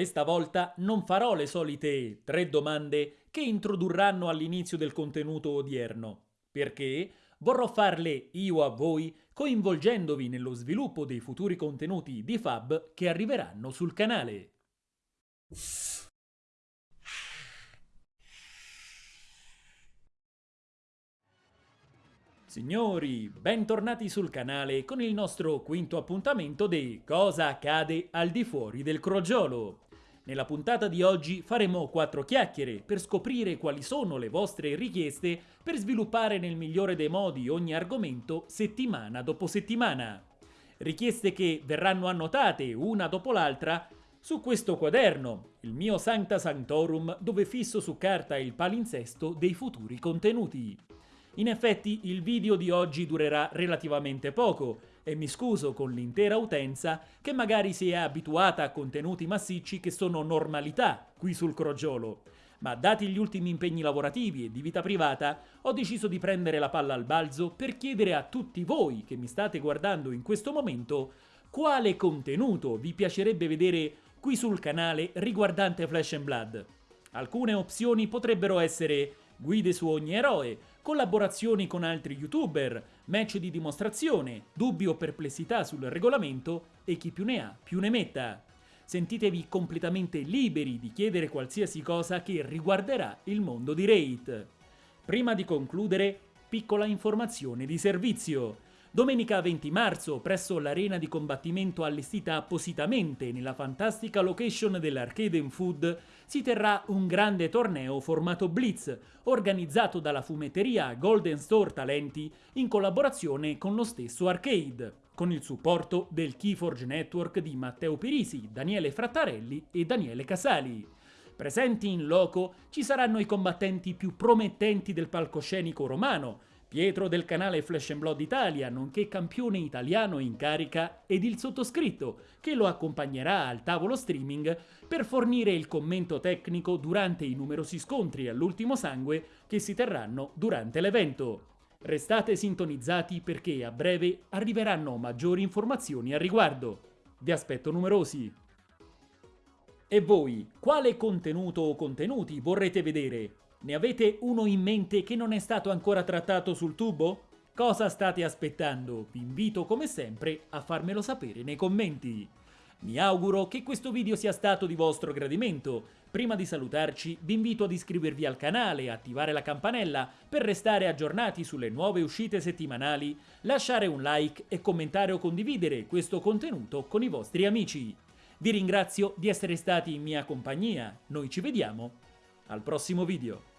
Questa volta non farò le solite tre domande che introdurranno all'inizio del contenuto odierno, perché vorrò farle io a voi coinvolgendovi nello sviluppo dei futuri contenuti di Fab che arriveranno sul canale. Signori, bentornati sul canale con il nostro quinto appuntamento di Cosa accade al di fuori del crogiolo. Nella puntata di oggi faremo quattro chiacchiere per scoprire quali sono le vostre richieste per sviluppare nel migliore dei modi ogni argomento settimana dopo settimana. Richieste che verranno annotate una dopo l'altra su questo quaderno, il mio Sancta Sanctorum, dove fisso su carta il palinsesto dei futuri contenuti. In effetti il video di oggi durerà relativamente poco e mi scuso con l'intera utenza che magari si è abituata a contenuti massicci che sono normalità qui sul crogiolo. Ma dati gli ultimi impegni lavorativi e di vita privata, ho deciso di prendere la palla al balzo per chiedere a tutti voi che mi state guardando in questo momento quale contenuto vi piacerebbe vedere qui sul canale riguardante Flash and Blood. Alcune opzioni potrebbero essere guide su ogni eroe, collaborazioni con altri youtuber, match di dimostrazione, dubbi o perplessità sul regolamento e chi più ne ha più ne metta. Sentitevi completamente liberi di chiedere qualsiasi cosa che riguarderà il mondo di Raid. Prima di concludere, piccola informazione di servizio. Domenica 20 marzo, presso l'arena di combattimento allestita appositamente nella fantastica location dell'Arcade Food, si terrà un grande torneo formato Blitz, organizzato dalla fumetteria Golden Store Talenti in collaborazione con lo stesso Arcade, con il supporto del Keyforge Network di Matteo Pirisi, Daniele Frattarelli e Daniele Casali. Presenti in loco ci saranno i combattenti più promettenti del palcoscenico romano, Pietro del canale Flash Blood Italia, nonché campione italiano in carica, ed il sottoscritto, che lo accompagnerà al tavolo streaming per fornire il commento tecnico durante i numerosi scontri all'ultimo sangue che si terranno durante l'evento. Restate sintonizzati perché a breve arriveranno maggiori informazioni al riguardo. Vi aspetto numerosi! E voi, quale contenuto o contenuti vorrete vedere? Ne avete uno in mente che non è stato ancora trattato sul tubo? Cosa state aspettando? Vi invito come sempre a farmelo sapere nei commenti. Mi auguro che questo video sia stato di vostro gradimento. Prima di salutarci vi invito ad iscrivervi al canale, attivare la campanella per restare aggiornati sulle nuove uscite settimanali, lasciare un like e commentare o condividere questo contenuto con i vostri amici. Vi ringrazio di essere stati in mia compagnia, noi ci vediamo al prossimo video.